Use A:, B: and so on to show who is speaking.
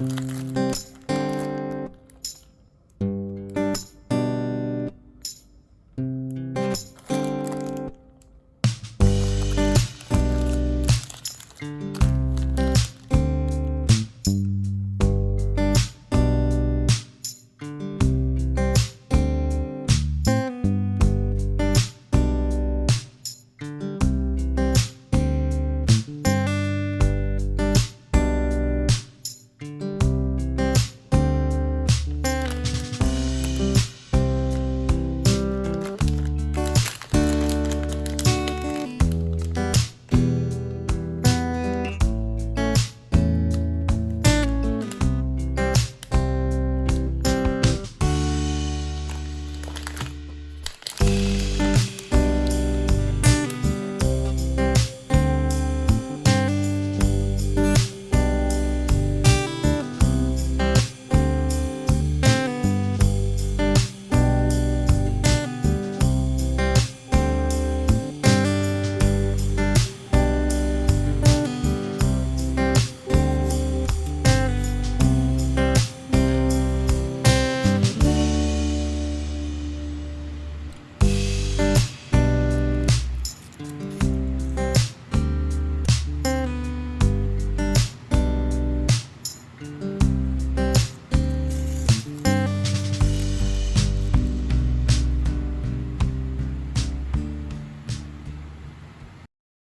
A: Música